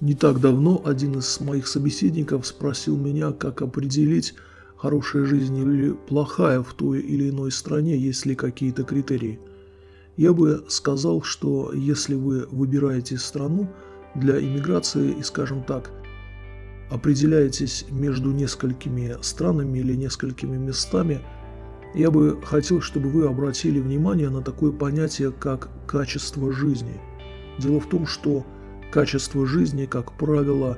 Не так давно один из моих собеседников спросил меня, как определить, хорошая жизнь или плохая в той или иной стране, есть ли какие-то критерии. Я бы сказал, что если вы выбираете страну для иммиграции и, скажем так, определяетесь между несколькими странами или несколькими местами, я бы хотел, чтобы вы обратили внимание на такое понятие, как качество жизни. Дело в том, что Качество жизни, как правило,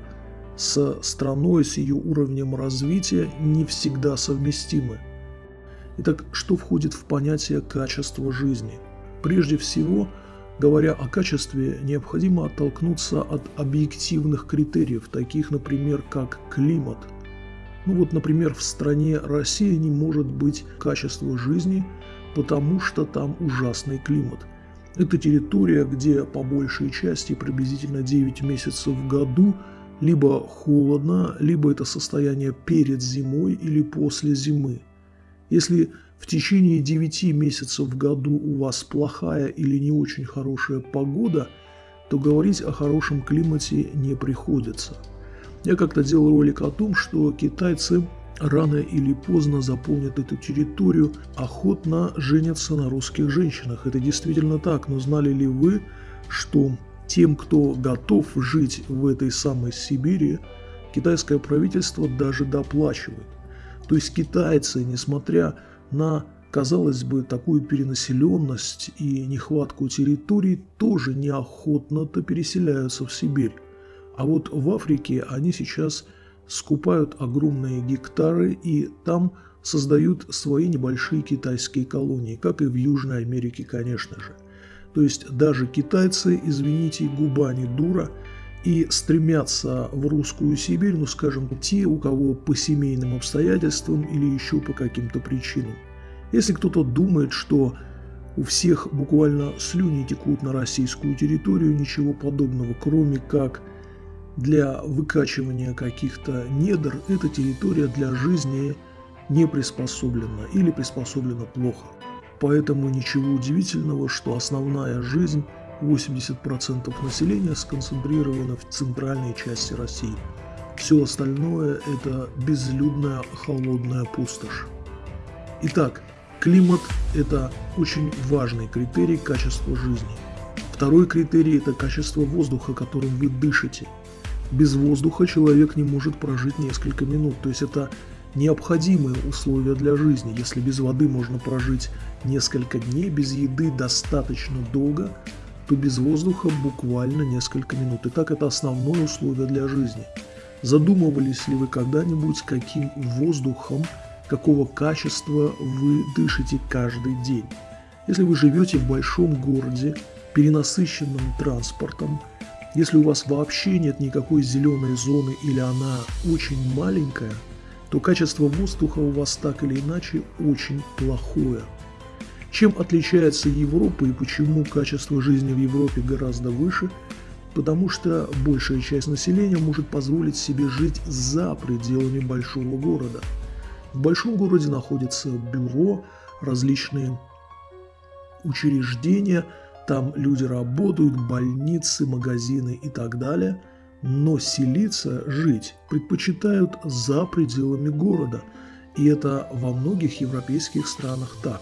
с страной, с ее уровнем развития не всегда совместимы. Итак, что входит в понятие качества жизни? Прежде всего, говоря о качестве, необходимо оттолкнуться от объективных критериев, таких, например, как климат. Ну вот, например, в стране Россия не может быть качества жизни, потому что там ужасный климат – это территория, где по большей части приблизительно 9 месяцев в году либо холодно, либо это состояние перед зимой или после зимы. Если в течение 9 месяцев в году у вас плохая или не очень хорошая погода, то говорить о хорошем климате не приходится. Я как-то делал ролик о том, что китайцы рано или поздно заполнят эту территорию, охотно женятся на русских женщинах. Это действительно так, но знали ли вы, что тем, кто готов жить в этой самой Сибири, китайское правительство даже доплачивает. То есть китайцы, несмотря на, казалось бы, такую перенаселенность и нехватку территорий, тоже неохотно-то переселяются в Сибирь. А вот в Африке они сейчас – скупают огромные гектары и там создают свои небольшие китайские колонии, как и в Южной Америке, конечно же. То есть даже китайцы, извините, губа не дура, и стремятся в русскую Сибирь, ну скажем, те, у кого по семейным обстоятельствам или еще по каким-то причинам. Если кто-то думает, что у всех буквально слюни текут на российскую территорию, ничего подобного, кроме как для выкачивания каких-то недр эта территория для жизни не приспособлена или приспособлена плохо. Поэтому ничего удивительного, что основная жизнь 80% населения сконцентрирована в центральной части России. Все остальное – это безлюдная холодная пустошь. Итак, климат – это очень важный критерий качества жизни. Второй критерий – это качество воздуха, которым вы дышите – без воздуха человек не может прожить несколько минут. То есть это необходимые условия для жизни. Если без воды можно прожить несколько дней, без еды достаточно долго, то без воздуха буквально несколько минут. И так это основное условие для жизни. Задумывались ли вы когда-нибудь, каким воздухом, какого качества вы дышите каждый день? Если вы живете в большом городе, перенасыщенном транспортом, если у вас вообще нет никакой зеленой зоны или она очень маленькая, то качество воздуха у вас так или иначе очень плохое. Чем отличается Европа и почему качество жизни в Европе гораздо выше? Потому что большая часть населения может позволить себе жить за пределами большого города. В большом городе находятся бюро, различные учреждения – там люди работают, больницы, магазины и так далее, но селиться, жить предпочитают за пределами города. И это во многих европейских странах так.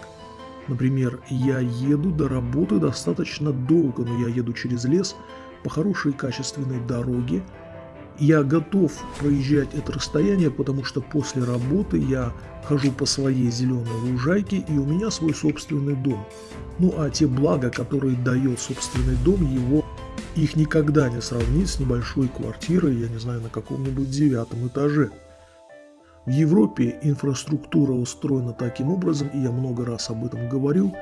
Например, я еду до работы достаточно долго, но я еду через лес по хорошей качественной дороге, я готов проезжать это расстояние, потому что после работы я хожу по своей зеленой лужайке и у меня свой собственный дом. Ну а те блага, которые дает собственный дом, его их никогда не сравнить с небольшой квартирой, я не знаю, на каком-нибудь девятом этаже. В Европе инфраструктура устроена таким образом, и я много раз об этом говорил,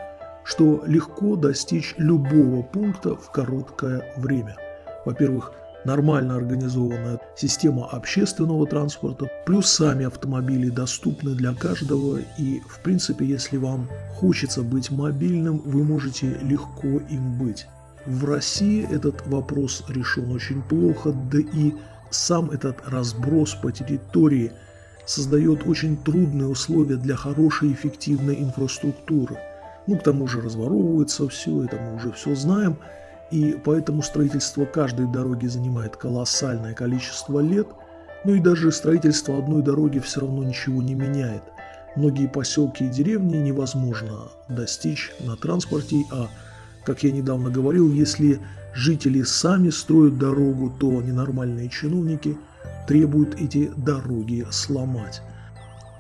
что легко достичь любого пункта в короткое время. Во-первых, нормально организованная система общественного транспорта, плюс сами автомобили доступны для каждого и, в принципе, если вам хочется быть мобильным, вы можете легко им быть. В России этот вопрос решен очень плохо, да и сам этот разброс по территории создает очень трудные условия для хорошей эффективной инфраструктуры. Ну, к тому же разворовывается все, это мы уже все знаем – и поэтому строительство каждой дороги занимает колоссальное количество лет, ну и даже строительство одной дороги все равно ничего не меняет. Многие поселки и деревни невозможно достичь на транспорте, а, как я недавно говорил, если жители сами строят дорогу, то ненормальные чиновники требуют эти дороги сломать.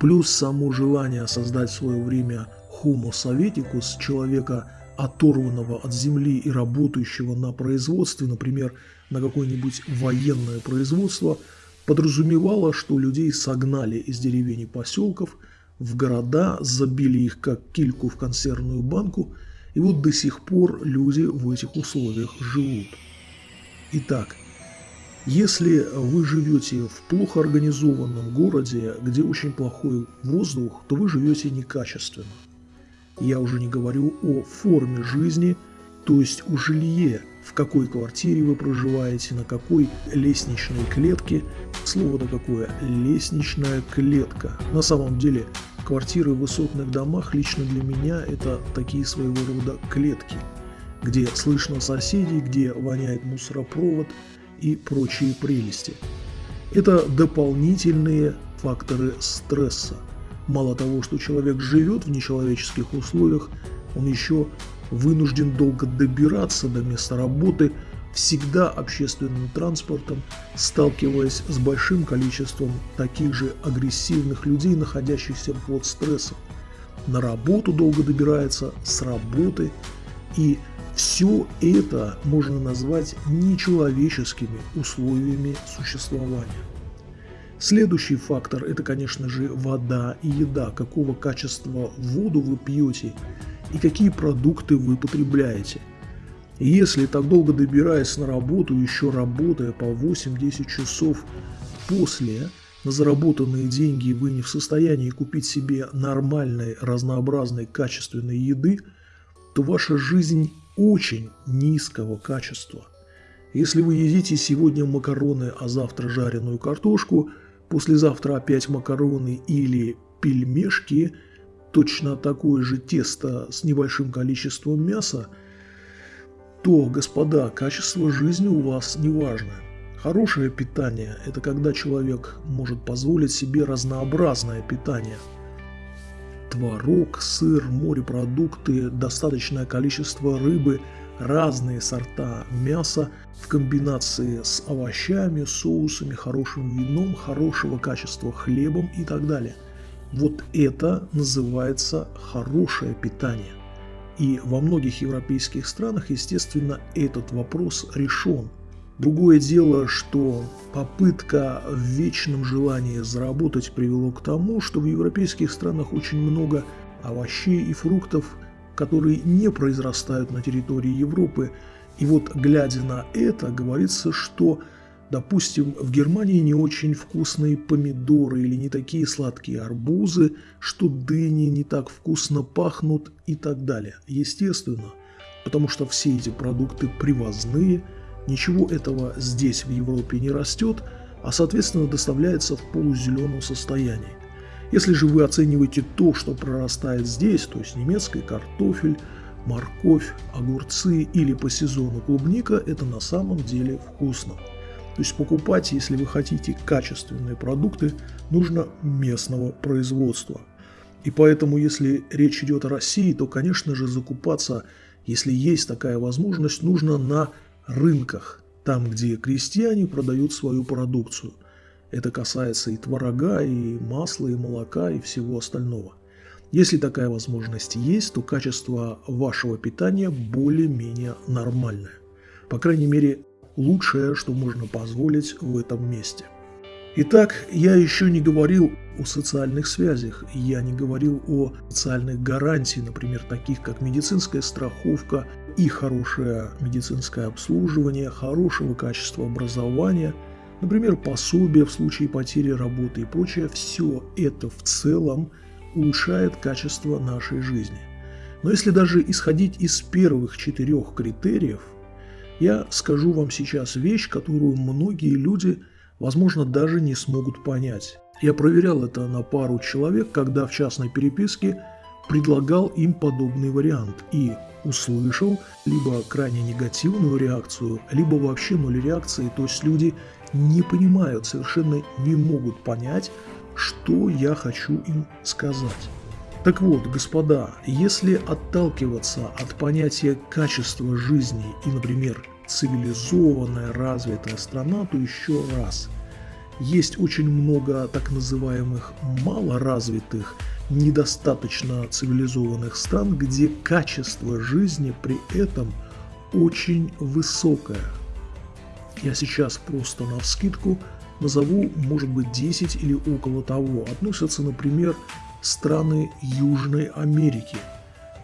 Плюс само желание создать в свое время Homo советикус, человека, оторванного от земли и работающего на производстве, например, на какое-нибудь военное производство, подразумевало, что людей согнали из деревень и поселков в города, забили их как кильку в консервную банку, и вот до сих пор люди в этих условиях живут. Итак, если вы живете в плохо организованном городе, где очень плохой воздух, то вы живете некачественно. Я уже не говорю о форме жизни, то есть о жилье, в какой квартире вы проживаете, на какой лестничной клетке. Слово-то какое – лестничная клетка. На самом деле квартиры в высотных домах лично для меня это такие своего рода клетки, где слышно соседей, где воняет мусоропровод и прочие прелести. Это дополнительные факторы стресса – Мало того, что человек живет в нечеловеческих условиях, он еще вынужден долго добираться до места работы, всегда общественным транспортом, сталкиваясь с большим количеством таких же агрессивных людей, находящихся под стрессом. На работу долго добирается, с работы. И все это можно назвать нечеловеческими условиями существования. Следующий фактор – это, конечно же, вода и еда. Какого качества воду вы пьете и какие продукты вы потребляете. Если так долго добираясь на работу, еще работая по 8-10 часов после, на заработанные деньги вы не в состоянии купить себе нормальной, разнообразной, качественной еды, то ваша жизнь очень низкого качества. Если вы едите сегодня макароны, а завтра жареную картошку – послезавтра опять макароны или пельмешки, точно такое же тесто с небольшим количеством мяса, то, господа, качество жизни у вас не важно. Хорошее питание – это когда человек может позволить себе разнообразное питание. Творог, сыр, морепродукты, достаточное количество рыбы – разные сорта мяса в комбинации с овощами, соусами, хорошим вином, хорошего качества хлебом и так далее. Вот это называется хорошее питание. И во многих европейских странах, естественно, этот вопрос решен. Другое дело, что попытка в вечном желании заработать привело к тому, что в европейских странах очень много овощей и фруктов – которые не произрастают на территории Европы. И вот глядя на это, говорится, что, допустим, в Германии не очень вкусные помидоры или не такие сладкие арбузы, что дыни не так вкусно пахнут и так далее. Естественно, потому что все эти продукты привозные, ничего этого здесь в Европе не растет, а соответственно доставляется в полузеленом состоянии. Если же вы оцениваете то, что прорастает здесь, то есть немецкий картофель, морковь, огурцы или по сезону клубника, это на самом деле вкусно. То есть покупать, если вы хотите качественные продукты, нужно местного производства. И поэтому, если речь идет о России, то, конечно же, закупаться, если есть такая возможность, нужно на рынках, там, где крестьяне продают свою продукцию – это касается и творога, и масла, и молока, и всего остального. Если такая возможность есть, то качество вашего питания более-менее нормальное. По крайней мере, лучшее, что можно позволить в этом месте. Итак, я еще не говорил о социальных связях, я не говорил о социальных гарантиях, например, таких как медицинская страховка и хорошее медицинское обслуживание, хорошего качества образования – Например, пособие в случае потери работы и прочее, все это в целом улучшает качество нашей жизни. Но если даже исходить из первых четырех критериев, я скажу вам сейчас вещь, которую многие люди, возможно, даже не смогут понять. Я проверял это на пару человек, когда в частной переписке предлагал им подобный вариант. И услышал либо крайне негативную реакцию, либо вообще ноль реакции, то есть люди не понимают, совершенно не могут понять, что я хочу им сказать. Так вот, господа, если отталкиваться от понятия качества жизни и, например, цивилизованная, развитая страна, то еще раз, есть очень много так называемых малоразвитых, недостаточно цивилизованных стран, где качество жизни при этом очень высокое. Я сейчас просто на вскидку назову, может быть, 10 или около того. Относятся, например, страны Южной Америки.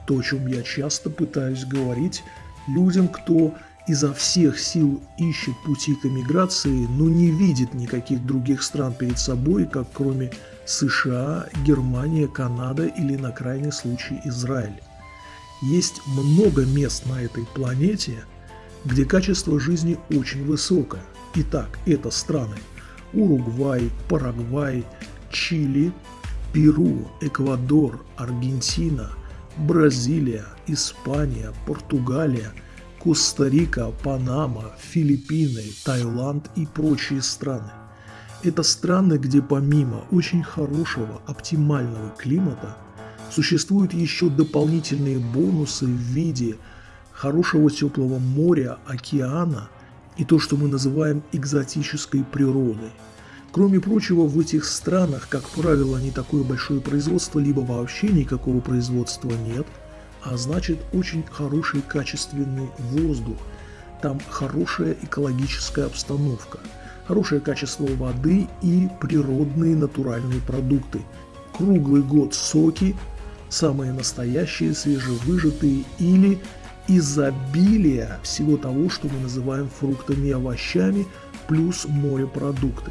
То, о чем я часто пытаюсь говорить людям, кто изо всех сил ищет пути к эмиграции, но не видит никаких других стран перед собой, как кроме США, Германия, Канада или на крайний случай Израиль. Есть много мест на этой планете, где качество жизни очень высокое. Итак, это страны Уругвай, Парагвай, Чили, Перу, Эквадор, Аргентина, Бразилия, Испания, Португалия, Коста-Рика, Панама, Филиппины, Таиланд и прочие страны. Это страны, где помимо очень хорошего, оптимального климата, существуют еще дополнительные бонусы в виде хорошего теплого моря, океана и то, что мы называем экзотической природой – Кроме прочего, в этих странах, как правило, не такое большое производство, либо вообще никакого производства нет, а значит очень хороший качественный воздух, там хорошая экологическая обстановка, хорошее качество воды и природные натуральные продукты. Круглый год соки, самые настоящие, свежевыжатые или изобилие всего того, что мы называем фруктами и овощами, плюс морепродукты.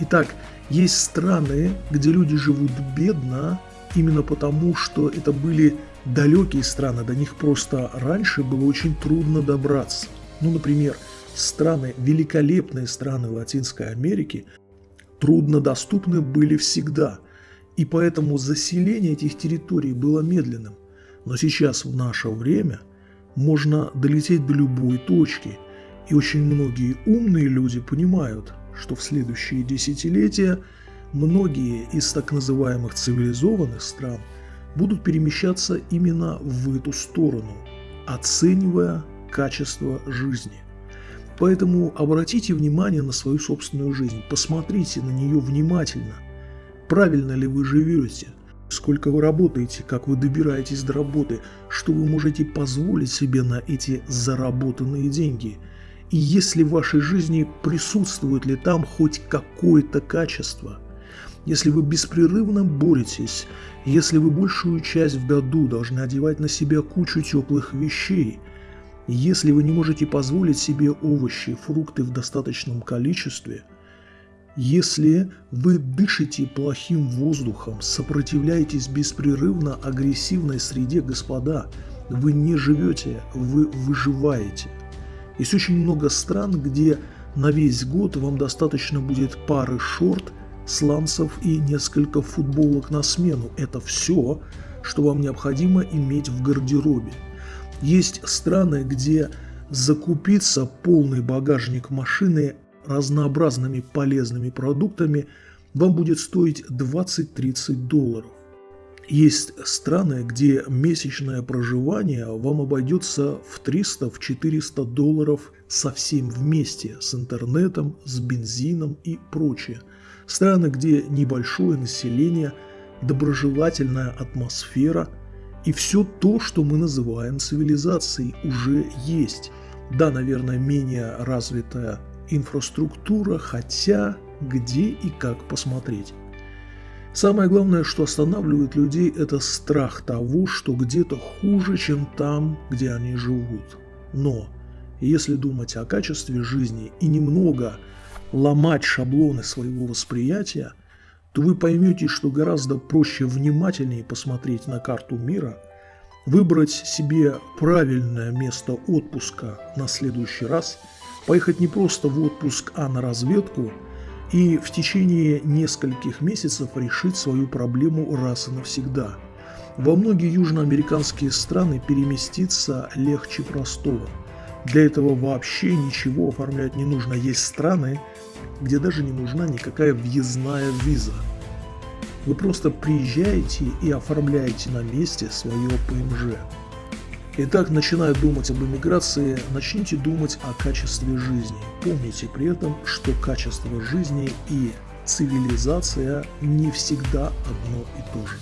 Итак, есть страны, где люди живут бедно, именно потому, что это были далекие страны, до них просто раньше было очень трудно добраться. Ну, например, страны, великолепные страны Латинской Америки, труднодоступны были всегда, и поэтому заселение этих территорий было медленным. Но сейчас, в наше время, можно долететь до любой точки, и очень многие умные люди понимают, что в следующие десятилетия многие из так называемых цивилизованных стран будут перемещаться именно в эту сторону, оценивая качество жизни. Поэтому обратите внимание на свою собственную жизнь, посмотрите на нее внимательно. Правильно ли вы живете? Сколько вы работаете, как вы добираетесь до работы, что вы можете позволить себе на эти заработанные деньги – и если в вашей жизни присутствует ли там хоть какое-то качество. Если вы беспрерывно боретесь, если вы большую часть в году должны одевать на себя кучу теплых вещей, если вы не можете позволить себе овощи и фрукты в достаточном количестве, если вы дышите плохим воздухом, сопротивляетесь беспрерывно агрессивной среде, господа, вы не живете, вы выживаете. Есть очень много стран, где на весь год вам достаточно будет пары шорт, сланцев и несколько футболок на смену. Это все, что вам необходимо иметь в гардеробе. Есть страны, где закупиться полный багажник машины разнообразными полезными продуктами вам будет стоить 20-30 долларов. Есть страны, где месячное проживание вам обойдется в 300-400 долларов совсем вместе с интернетом, с бензином и прочее. Страны, где небольшое население, доброжелательная атмосфера и все то, что мы называем цивилизацией, уже есть. Да, наверное, менее развитая инфраструктура, хотя где и как посмотреть. Самое главное, что останавливает людей, это страх того, что где-то хуже, чем там, где они живут. Но если думать о качестве жизни и немного ломать шаблоны своего восприятия, то вы поймете, что гораздо проще внимательнее посмотреть на карту мира, выбрать себе правильное место отпуска на следующий раз, поехать не просто в отпуск, а на разведку – и в течение нескольких месяцев решить свою проблему раз и навсегда. Во многие южноамериканские страны переместиться легче простого. Для этого вообще ничего оформлять не нужно. Есть страны, где даже не нужна никакая въездная виза. Вы просто приезжаете и оформляете на месте свое ПМЖ. Итак, начиная думать об иммиграции, начните думать о качестве жизни. Помните при этом, что качество жизни и цивилизация не всегда одно и то же.